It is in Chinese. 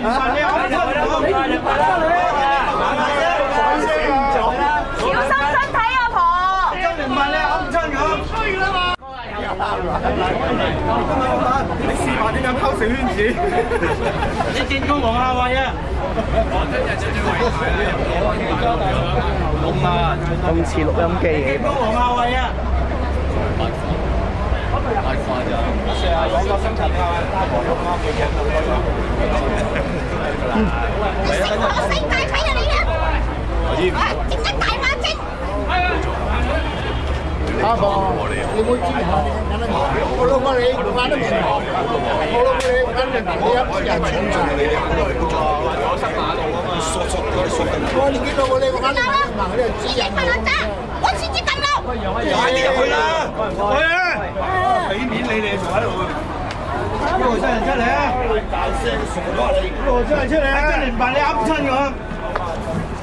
你安唔安？唔快就小心身婆！你唔問你安唔安？你小圈子？你见工王亞偉啊！我今日穿對啊！五啊！動音机。见工王亞偉啊！太講個生產效大打黃啊！我世大睇啊你啊！啊！整得大眼睛。開放。你冇好重我哋咁樣做。我老母你唔玩得好忙。我老母你唔一人揀啲我哋格嘅。我新馬路啊嘛。傻傻個傻。我年紀大我你玩得。我先知咁老。快啲入去啦！去啊！俾面你哋做喺度啊！一路出嚟出嚟啊！一路出嚟出嚟啊！一的，半你噏親我。